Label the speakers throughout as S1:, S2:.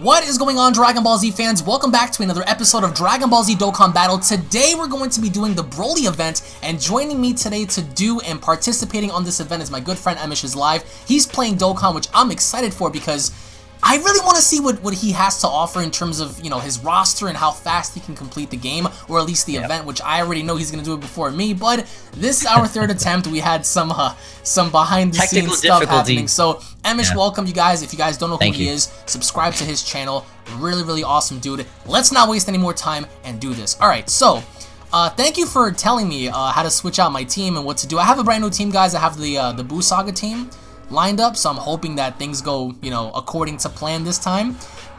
S1: What is going on Dragon Ball Z fans? Welcome back to another episode of Dragon Ball Z Dokkan Battle. Today we're going to be doing the Broly event and joining me today to do and participating on this event is my good friend Emish is live. He's playing Dokkan which I'm excited for because I really want to see what, what he has to offer in terms of, you know, his roster and how fast he can complete the game, or at least the yep. event, which I already know he's going to do it before me, but this is our third attempt. We had some uh, some behind-the-scenes stuff happening. So, Emish, yeah. welcome you guys. If you guys don't know Thank who he you. is, subscribe to his channel. Really, really awesome dude. Let's not waste any more time and do this. All right, so... Uh, thank you for telling me uh, how to switch out my team and what to do. I have a brand new team, guys. I have the uh, the Buu Saga team lined up, so I'm hoping that things go, you know, according to plan this time.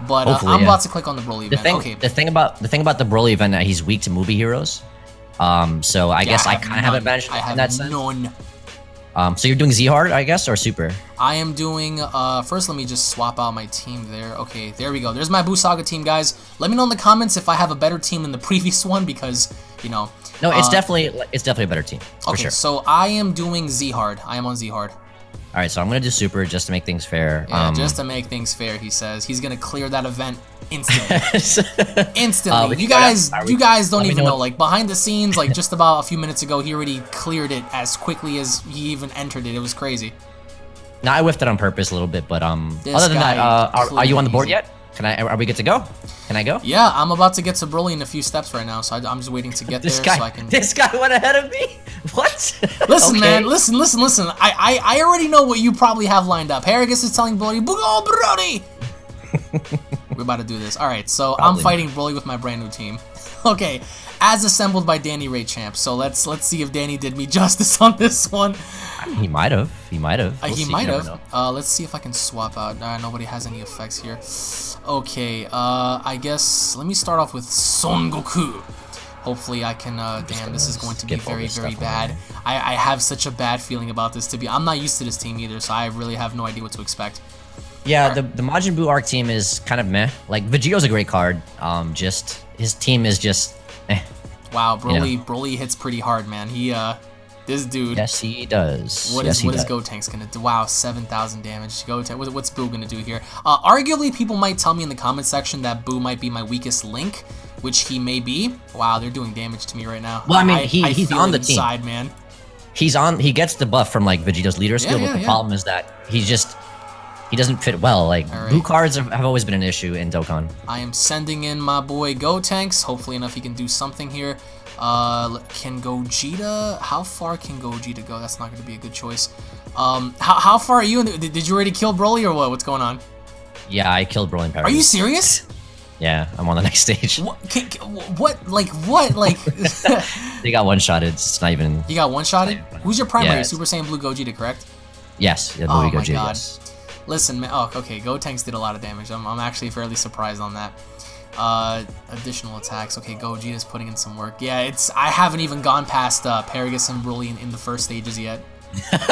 S1: But uh, I'm yeah. about to click on the Broly
S2: the
S1: event.
S2: Thing,
S1: okay.
S2: The thing about the thing about the Broly event that he's weak to movie heroes. Um, so I yeah, guess I, I kind of have advantage I have in that sense. None. Um, so you're doing Z hard, I guess, or super?
S1: I am doing. Uh, first, let me just swap out my team there. Okay, there we go. There's my Buu Saga team, guys. Let me know in the comments if I have a better team than the previous one because you know.
S2: No, it's uh, definitely it's definitely a better team.
S1: okay,
S2: sure.
S1: so I am doing Z hard. I am on Z hard.
S2: All right, so I'm gonna do super just to make things fair.
S1: Yeah, um, just to make things fair, he says he's gonna clear that event instantly. instantly. Uh, you guys, you guys don't even know. Like behind the scenes, like just about a few minutes ago, he already cleared it as quickly as he even entered it. It was crazy.
S2: Now I whiffed it on purpose a little bit, but um, this other than that, uh, are, are you on the board yet? Can I? Are we good to go? Can I go?
S1: Yeah, I'm about to get to Broly in a few steps right now, so I, am just waiting to get
S2: this
S1: there
S2: guy,
S1: so I can.
S2: This guy went ahead of me. What?
S1: Listen, okay. man. Listen, listen, listen. I, I, I already know what you probably have lined up. Paragus is telling Broly, "Go, Brody." We're about to do this. All right, so probably. I'm fighting Broly with my brand new team. okay, as assembled by Danny Ray Champ. So let's let's see if Danny did me justice on this one.
S2: He might have. He might have.
S1: We'll uh, he might have. Uh, let's see if I can swap out. Uh, nobody has any effects here. Okay, uh, I guess let me start off with Son Goku. Hopefully I can, uh, damn, this is going to be very, very bad. I, I have such a bad feeling about this to be, I'm not used to this team either, so I really have no idea what to expect.
S2: Yeah, right. the, the Majin Buu arc team is kind of meh. Like, Vegito's a great card, um, just, his team is just, eh.
S1: Wow, Broly, you know? Broly hits pretty hard, man. He, uh, this dude.
S2: Yes, he does.
S1: What
S2: yes,
S1: is, what is Gotenks gonna do? Wow, seven thousand damage. What, what's Buu gonna do here? Uh, arguably, people might tell me in the comment section that Buu might be my weakest link, which he may be. Wow, they're doing damage to me right now.
S2: Well, I mean, he, I he's on the inside,
S1: team. man.
S2: He's on. He gets the buff from like Vegeta's leader skill, yeah, yeah, but the yeah. problem is that he's just he doesn't fit well. Like right. Buu cards have, have, always been an issue in Dokkan.
S1: I am sending in my boy Gotenks. Hopefully enough he can do something here. Uh, can Gogeta? How far can Gogeta go? That's not going to be a good choice. Um, how, how far are you? The, did you already kill Broly or what? What's going on?
S2: Yeah, I killed Broly in
S1: Are you serious?
S2: Yeah, I'm on the next stage.
S1: What? Can, what like, what? Like...
S2: they got one-shotted. It's not even...
S1: You got one-shotted? Who's your primary? Yeah, Super Saiyan Blue Gogeta, correct?
S2: Yes.
S1: Yeah, Blue oh, Gogeta, my God. Yes. Listen, man. Oh, okay. Gotenks did a lot of damage. I'm, I'm actually fairly surprised on that. Uh, additional attacks. Okay, Gogeta's putting in some work. Yeah, it's I haven't even gone past uh, Paragus and Broly in, the first stages yet.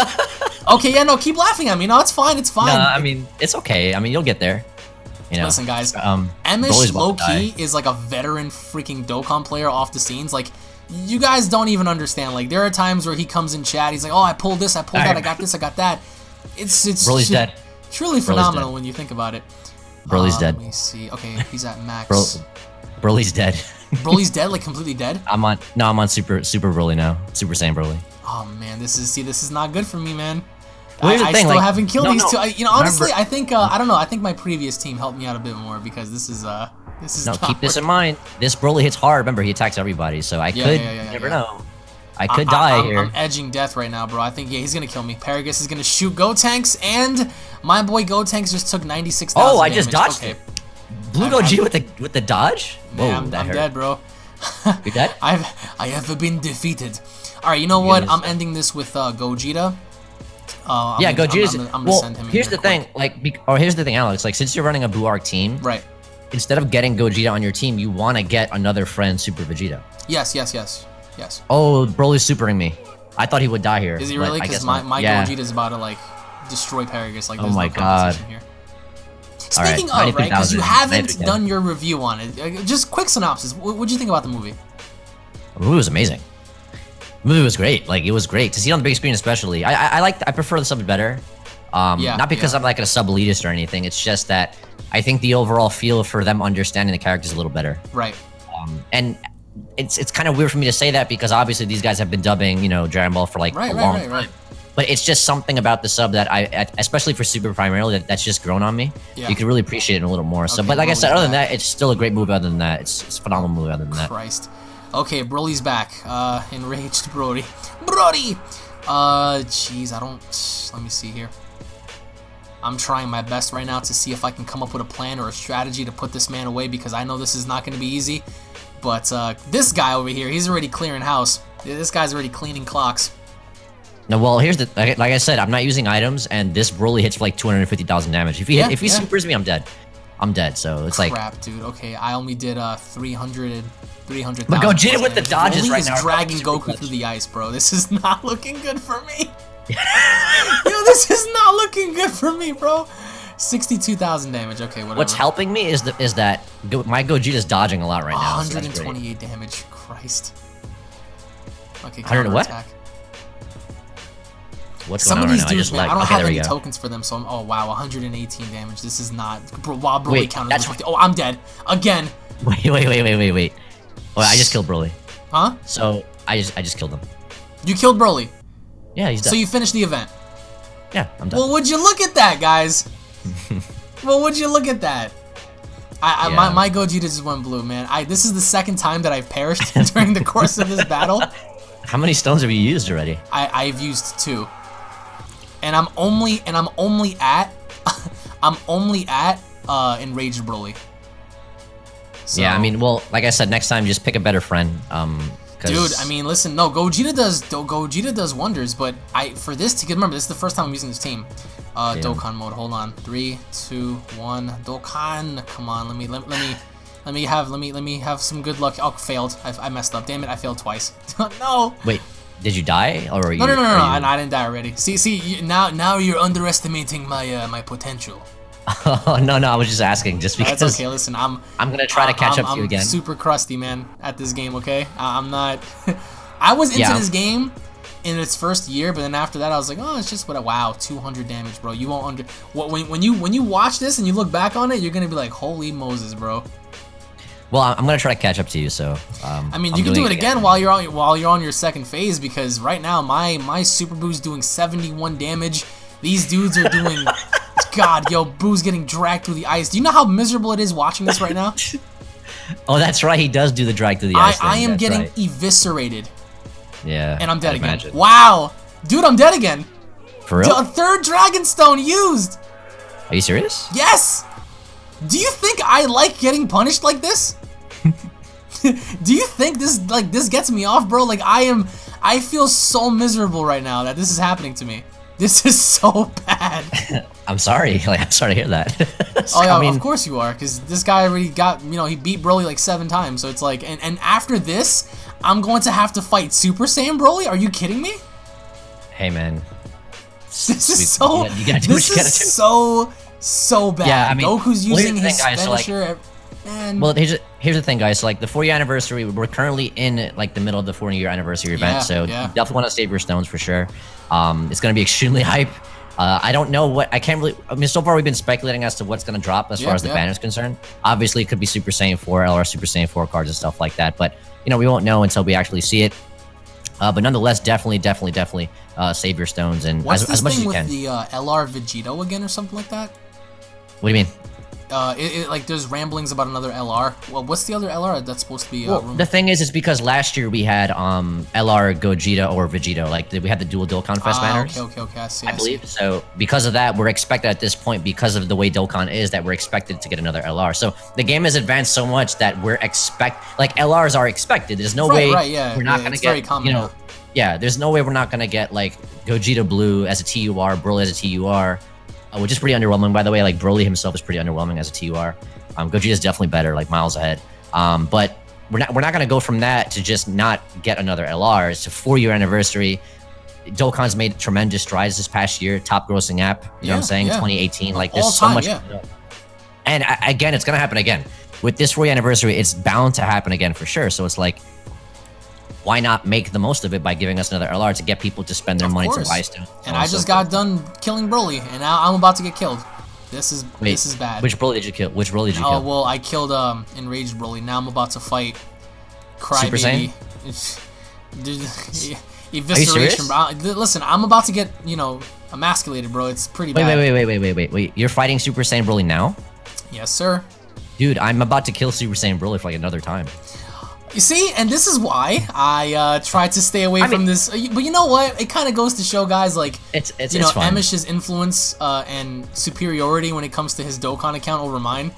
S1: okay, yeah, no, keep laughing at me. No, it's fine. It's fine.
S2: No, I mean, it's okay. I mean, you'll get there. You know?
S1: Listen, guys. Um, Emish low key is like a veteran freaking Dokkan player off the scenes. Like, you guys don't even understand. Like, there are times where he comes in chat. He's like, "Oh, I pulled this. I pulled that. I got this. I got that." It's it's
S2: Broly's dead.
S1: Truly phenomenal when you think about it.
S2: Broly's uh, dead.
S1: Let me see. Okay, he's at max.
S2: Bro Broly's dead.
S1: Broly's dead, like completely dead.
S2: I'm on. No, I'm on super super Broly now. Super Saiyan Broly.
S1: Oh man, this is see, this is not good for me, man. Well, I, I thing, still like, haven't killed no, these no. two. I, you know, honestly, Remember, I think uh, I don't know. I think my previous team helped me out a bit more because this is uh this is.
S2: No, keep this in mind. This Broly hits hard. Remember, he attacks everybody, so I yeah, could yeah, yeah, never know. I could
S1: I,
S2: die
S1: I'm,
S2: here.
S1: I'm edging death right now, bro. I think, yeah, he's going to kill me. Paragus is going to shoot Gotenks, and my boy Gotenks just took 96,000
S2: Oh, I just dodged okay. it. Blue Goji with the with the dodge?
S1: Whoa, I'm, I'm dead, bro.
S2: You're dead?
S1: I've I have been defeated. All right, you know what? I'm ending this with uh, Gogeta.
S2: Uh, yeah, Gogeta's. I'm, I'm, I'm well, here's the quick. thing, like, or here's the thing, Alex. Like, since you're running a Buu Arc team,
S1: right?
S2: Instead of getting Gogeta on your team, you want to get another friend, Super Vegeta.
S1: Yes, yes, yes. Yes.
S2: Oh, Broly's supering me. I thought he would die here.
S1: Is he really? Because my, my yeah. Gogeta's about to like destroy Paragus. Like,
S2: oh my no god. Here.
S1: Speaking right, of, right, because you haven't done your review on it, uh, just quick synopsis. What did you think about the movie?
S2: The movie was amazing. The movie was great. Like, it was great to see it on the big screen, especially. I I, I like I prefer the sub better. Um, yeah, not because yeah. I'm like a sub elitist or anything. It's just that I think the overall feel for them understanding the characters a little better.
S1: Right.
S2: Um, and it's it's kind of weird for me to say that because obviously these guys have been dubbing you know Dragon Ball for like right, a right, long right, time. But it's just something about the sub that I, especially for Super primarily, that, that's just grown on me. Yeah. You can really appreciate it a little more. So, okay, but like I said, other than that, it's still a great movie. Other than that, it's, it's a phenomenal movie. Other than that,
S1: Christ. Okay, Broly's back. Uh, enraged Brody. Brody. Uh, jeez, I don't. Let me see here. I'm trying my best right now to see if I can come up with a plan or a strategy to put this man away because I know this is not going to be easy. But uh, this guy over here, he's already clearing house. This guy's already cleaning clocks.
S2: No, well, here's the like, like, I said, I'm not using items, and this Broly hits for like 250,000 damage. If he yeah, hit, if he yeah. supers me, I'm dead. I'm dead. So it's
S1: Crap,
S2: like
S1: crap, dude. Okay, I only did uh 300, 300.
S2: But Gogeta with the dodges Broly right
S1: is now. dragging Goku through the ice, bro. This is not looking good for me. Yo, this is not looking good for me, bro. 62,000 damage. Okay, whatever.
S2: What's helping me is the, is that my Gogeta's dodging a lot right now.
S1: 128 so damage. Christ. Okay,
S2: 100 what? Attack.
S1: What's Some of these right dudes, man, like, I don't okay, have any tokens for them, so I'm. Oh wow, 118 damage. This is not. Bro, wow, Broly wait, counted. That's... Oh, I'm dead again.
S2: Wait, wait, wait, wait, wait, wait. Oh, I just killed Broly.
S1: Huh?
S2: So I just I just killed him.
S1: You killed Broly.
S2: Yeah, he's done.
S1: So you finished the event.
S2: Yeah, I'm done.
S1: Well, would you look at that, guys? well, would you look at that? I, I yeah. my my Gogeta just went blue, man. I this is the second time that I've perished during the course of this battle.
S2: How many stones have you used already?
S1: I I've used two and I'm only and I'm only at I'm only at uh enraged Broly.
S2: So, yeah, I mean, well, like I said, next time just pick a better friend. Um,
S1: dude, I mean, listen, no, Gogeta does Gogeta does wonders, but I for this to remember, this is the first time I'm using this team. Uh, Damn. Dokkan mode. Hold on, three, two, one. Dokkan, come on, let me let, let me. Let me have let me let me have some good luck. Oh, failed. I, I messed up. Damn it, I failed twice. no.
S2: Wait, did you die or?
S1: are no, no, no, no, no. You... I, I, didn't die already. See, see, now, now you're underestimating my, uh, my potential.
S2: Oh no, no, I was just asking, just because.
S1: That's okay. Listen, I'm.
S2: I'm gonna try to catch
S1: I'm,
S2: up to you again. I'm
S1: super crusty, man, at this game. Okay, I'm not. I was into yeah. this game in its first year, but then after that, I was like, oh, it's just what a wow, 200 damage, bro. You won't under. What when when you when you watch this and you look back on it, you're gonna be like, holy Moses, bro.
S2: Well, I'm gonna try to catch up to you. So. Um,
S1: I mean, you I'm can do it again, again, while you're on while you're on your second phase because right now my my super Buu's doing 71 damage. These dudes are doing. God, yo, Buu's getting dragged through the ice. Do you know how miserable it is watching this right now?
S2: oh, that's right. He does do the drag through the ice.
S1: I, I am getting
S2: right.
S1: eviscerated.
S2: Yeah.
S1: And I'm dead again. Imagine. Wow, dude, I'm dead again.
S2: For real?
S1: A third Dragon Stone used.
S2: Are you serious?
S1: Yes. Do you think I like getting punished like this? Do you think this like this gets me off, bro? Like I am I feel so miserable right now that this is happening to me. This is so bad.
S2: I'm sorry. Like I'm sorry to hear that.
S1: oh yeah, I mean, of course you are, because this guy already got you know he beat Broly like seven times. So it's like, and and after this, I'm going to have to fight Super Saiyan Broly. Are you kidding me?
S2: Hey man,
S1: this is so. You gotta, you gotta this is so so bad. Yeah, I mean, Goku's using his finisher. So like, eh,
S2: and well, here's here's the thing, guys. Like the four year anniversary, we're currently in like the middle of the four year anniversary event, yeah, so yeah. definitely want to save your stones for sure. Um, it's gonna be extremely hype. Uh, I don't know what I can't really. I mean, so far we've been speculating as to what's going to drop as yeah, far as the yeah. banner is concerned. Obviously, it could be Super Saiyan 4, LR Super Saiyan 4 cards and stuff like that. But you know, we won't know until we actually see it. Uh, but nonetheless, definitely, definitely, definitely uh, save your stones and
S1: What's
S2: as, as much as you
S1: with
S2: can.
S1: the uh, LR Vegito again or something like that?
S2: What do you mean?
S1: Uh, it, it, like there's ramblings about another LR. Well, what's the other LR that's supposed to be? Uh,
S2: well, the thing is, is because last year we had um LR Gogeta or Vegito, like we had the dual Dokkan Fest ah, banners.
S1: Okay, okay, okay. I see.
S2: I, I believe see. so. Because of that, we're expected at this point, because of the way Dokkan is, that we're expected to get another LR. So the game has advanced so much that we're expect like LRs are expected. There's no
S1: right,
S2: way
S1: right, yeah,
S2: we're not
S1: yeah,
S2: gonna get common, you know. Yeah, there's no way we're not gonna get like Gogeta Blue as a TUR, Broly as a TUR, uh, which is pretty underwhelming, by the way. Like Broly himself is pretty underwhelming as a TUR. Um, Gogeta is definitely better, like miles ahead. Um, but we're not we're not gonna go from that to just not get another LR. It's a four year anniversary. Dokkan's made tremendous strides this past year, top grossing app. You yeah, know what I'm saying? Yeah. 2018. Like there's so much. Yeah. And again, it's gonna happen again with this four year anniversary. It's bound to happen again for sure. So it's like why not make the most of it by giving us another LR to get people to spend their
S1: Of
S2: money
S1: course.
S2: to buy stuff?
S1: And I just got done killing Broly, and now I'm about to get killed. This is
S2: Wait,
S1: this is bad.
S2: Which Broly did you kill? Which Broly did you
S1: oh
S2: kill?
S1: well, I killed um enraged Broly. Now I'm about to fight
S2: Super
S1: Crybaby. Evisceration, bro. Listen, I'm about to get you know emasculated, bro. It's pretty
S2: Wait,
S1: bad.
S2: wait, wait, wait, wait, wait, wait, wait. You're fighting Super Saiyan Broly now?
S1: Yes, sir.
S2: Dude, I'm about to kill Super Saiyan Broly for like another time.
S1: You see, and this is why I uh, tried to stay away
S2: I
S1: from
S2: mean-
S1: this. uh, But you know what? It kind of goes to show, guys, like
S2: It's it's
S1: you know. Emish's influence uh, and superiority when it comes to his Dokkan account over mine.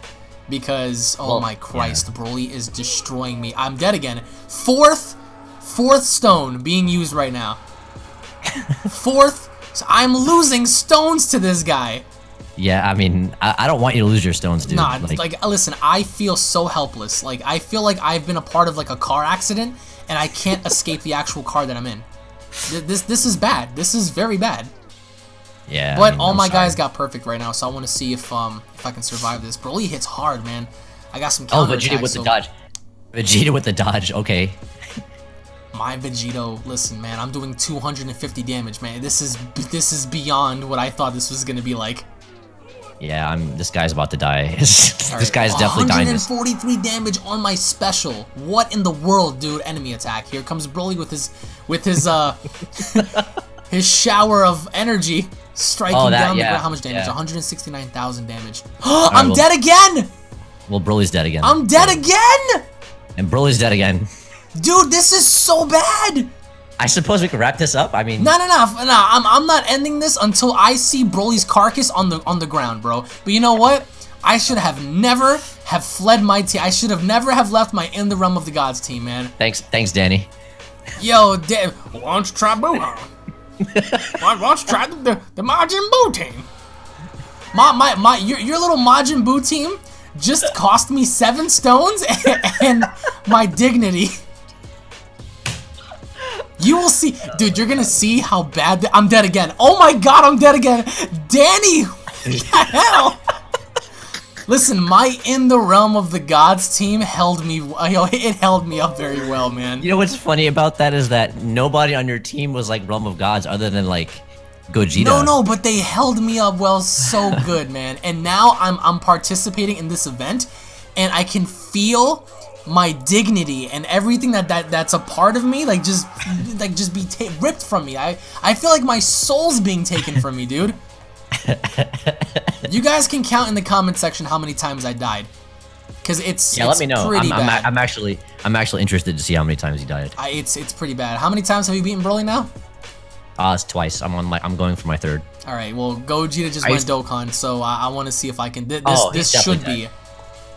S1: Because oh
S2: Well,
S1: my Christ, Broly is destroying me. I'm dead again. Fourth, fourth stone being used right now. Fourth, so I'm losing stones to this guy.
S2: Yeah, I mean, I, I don't want you to lose your stones, dude.
S1: Nah, like, listen, I feel so helpless. Like I feel like I've been a part of like a car accident and I can't escape the actual car that I'm in. This this is bad. This is very bad.
S2: yeah. I
S1: But
S2: mean,
S1: all
S2: I'm
S1: my
S2: sorry.
S1: guys got perfect right now, so I want to see if um if I can survive this. Broly hits hard, man. I got some
S2: Oh, Vegeta with the dodge. Vegeta with the dodge. Okay.
S1: My Vegito, listen, man, I'm doing 250 damage, man. This is this is beyond what I thought this was gonna be like.
S2: Yeah, I'm. This guy's about to die. this
S1: Alright,
S2: guy's definitely dying. This.
S1: 143 damage on my special. What in the world, dude? Enemy attack. Here comes Broly with his with his uh his shower of energy striking
S2: Oh, that-
S1: down the ground. How much damage?
S2: yeah.
S1: 169,000 damage. I'm
S2: well-
S1: dead again.
S2: Well, Broly's dead again.
S1: I'm dead again.
S2: And Broly's dead again.
S1: Dude, this is so bad!
S2: I suppose we could wrap this up. I mean,
S1: No, no, no, no. I'm, I'm not ending this until I see Broly's carcass on the on the ground, bro. But you know what? I should have never have fled my team. I should have never have left my in the realm of the gods team, man.
S2: thanks, thanks, Danny.
S1: Yo, da- why don't you try Buuhan? why, why don't you try the, the, the Majin Buu team? My, my, my, your, your little Majin Buu team just cost me seven stones and, and my dignity. You will see, dude. You're gonna see how bad I'm dead again. Oh my god, I'm dead again. Danny, what the hell? Listen, my in the realm of the gods team held me. It held me up very well, man.
S2: You know what's funny about that is that nobody on your team was like Realm of Gods other than like Gogeta.
S1: No, no, but they held me up well so good, man. And now I'm I'm participating in this event, and I can feel my dignity and everything that, that that's a part of me, like just like just be ripped from me. I I feel like my soul's being taken from me, dude. you guys can count in the comment section how many times I died, because it's
S2: Yeah,
S1: it's
S2: let me know.
S1: Pretty
S2: I'm, I'm, I'm actually, I'm actually interested to see how many times he died.
S1: I, it's it's pretty bad. How many times have you beaten Broly now?
S2: Uh, it's twice. I'm on my, I'm going for my third.
S1: All right, well, Gogeta just
S2: I
S1: went Dokkan, so I, I want to see if I can. Th- this
S2: Oh,
S1: this should
S2: definitely
S1: be,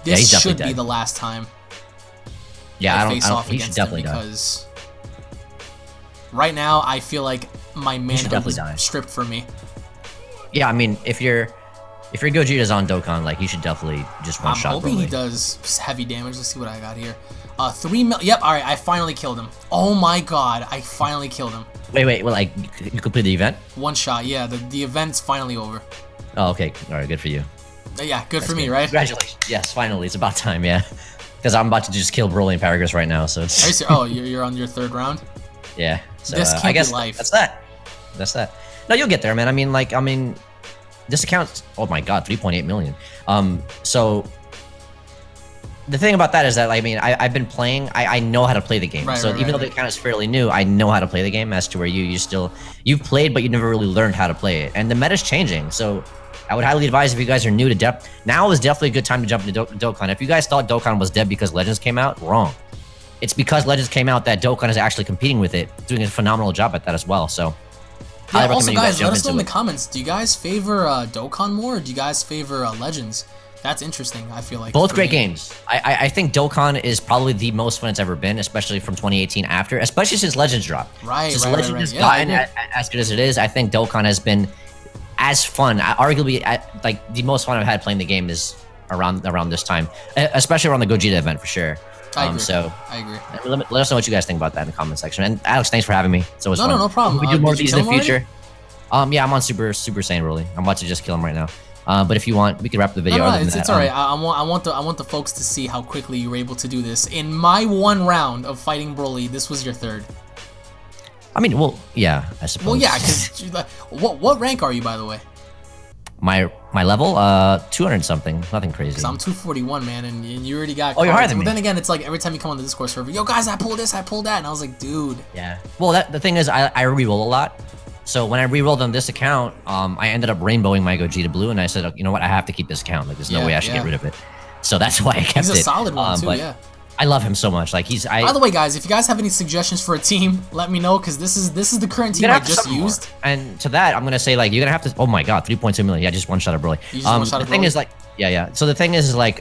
S1: this
S2: definitely
S1: should be the last time
S2: Yeah, I,
S1: I,
S2: don't,
S1: face off
S2: he
S1: against him
S2: definitely die.
S1: because right now I feel like my manhood is
S2: die.
S1: stripped from me.
S2: Yeah, I mean, if you're, if your Gogeta's on Dokkan, like, you should definitely just one
S1: I'm
S2: shot
S1: hoping he does heavy damage. Let's see what I got here. Uh, three mil. Yep. All right, I finally killed him. Oh my god, I finally killed him.
S2: Wait, wait, well, like, you completed the event?
S1: One shot. Yeah, the the event's finally over.
S2: Oh, okay. All right, good for you.
S1: Uh, yeah, good
S2: That's
S1: for me,
S2: good.
S1: right?
S2: Congratulations. Yes, finally, it's about time. Yeah, because I'm about to just kill Broly and Paragus right now. So
S1: you
S2: it's
S1: oh, you're, you're on your third round.
S2: yeah. So
S1: This
S2: uh, I guess
S1: life.
S2: that's that. That's that. No, you'll get there, man. I mean, like, I mean, this account. Oh my god, 3.8 million. Um, so the thing about that is that I mean I, I've been playing I, I know how to play the game
S1: Right,
S2: so
S1: right,
S2: even
S1: right,
S2: though the account is fairly new I know how to play the game as to where you you still you've played but you never really learned how to play it and the meta's changing so I would highly advise if you guys are new to depth now is definitely a good time to jump into Do- Dokkan if you guys thought Dokkan was dead because Legends came out wrong it's because Legends came out that Dokkan is actually competing with it doing a phenomenal job at that as well so
S1: Yeah, also,
S2: you
S1: guys, let us know in the
S2: it.
S1: comments. Do you guys favor uh, Dokkan more, or do you guys favor uh, Legends? That's interesting. I feel like
S2: Both great
S1: me.
S2: games. I, I I think Dokkan is probably the most fun it's ever been, especially from 2018 after, especially since Legends dropped.
S1: Right,
S2: Since
S1: right, right,
S2: Legends
S1: right.
S2: has
S1: Yeah,
S2: gotten a- as good as it is, I think Dokkan has been as fun. Arguably, like the most fun I've had playing the game is around around this time, especially around the Gogeta event for sure.
S1: I
S2: Um,
S1: agree.
S2: so
S1: I agree.
S2: let, me- let us know what you guys think about that in the comment section. And Alex, thanks for having me. So it's
S1: No,
S2: fun.
S1: no, no problem.
S2: We
S1: Uh,
S2: do more of these in the
S1: him already?
S2: future. Um, yeah, I'm on Super Super Saiyan Broly. I'm about to just kill him right now. Uh, but if you want, we can wrap the video.
S1: No, no, it's, it's
S2: um,
S1: alright. I, I want I want the I want the folks to see how quickly you were able to do this. In my one round of fighting Broly, this was your third.
S2: I mean, well, yeah, I suppose.
S1: Well, yeah, because what what rank are you by the way?
S2: my my level, uh, 200 something, nothing crazy.
S1: Because I'm 241, man, and, and you already got.
S2: Oh, you're higher than
S1: But
S2: me.
S1: then again, it's like every time you come on the Discord server, yo guys, I pulled this, I pulled that, and I was like, dude.
S2: Yeah. Well, that the thing is, I I reroll a lot. So when I rerolled on this account, um, I ended up rainbowing my Gogeta Blue, and I said, you know what, I have to keep this account. Like, there's no
S1: Yeah,
S2: way I should
S1: yeah.
S2: get rid of it. So that's why I kept it.
S1: He's a solid one
S2: Um,
S1: too,
S2: but
S1: yeah.
S2: I love him so much. Like he's I.
S1: By the way, guys, if you guys have any suggestions for a team, let me know because this is this is the current team I
S2: gonna have to
S1: just
S2: summon more.
S1: used.
S2: And to that, I'm gonna say like you're gonna have to. Oh my god, 3.2 million. Yeah, just one shot of Broly. Um, the thing is like, yeah, yeah. So the thing is, is like,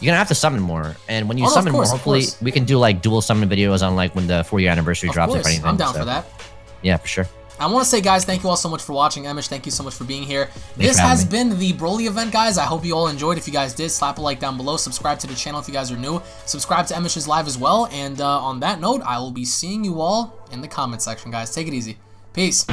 S2: you're gonna have to summon more. And when you
S1: Oh,
S2: summon
S1: course,
S2: more, hopefully we can do like dual summon videos on like when the four year anniversary
S1: Of
S2: drops
S1: course,
S2: if anything.
S1: I'm down
S2: so,
S1: for that.
S2: Yeah, for sure.
S1: I want to say, guys, thank you all so much for watching. Emish, thank you so much for being here. this has
S2: me.
S1: been the Broly event, guys. I hope you all enjoyed. If you guys did, slap a like down below. Subscribe to the channel if you guys are new. Subscribe to Emish's Live as well. And uh, on that note, I will be seeing you all in the comment section, guys. Take it easy. Peace.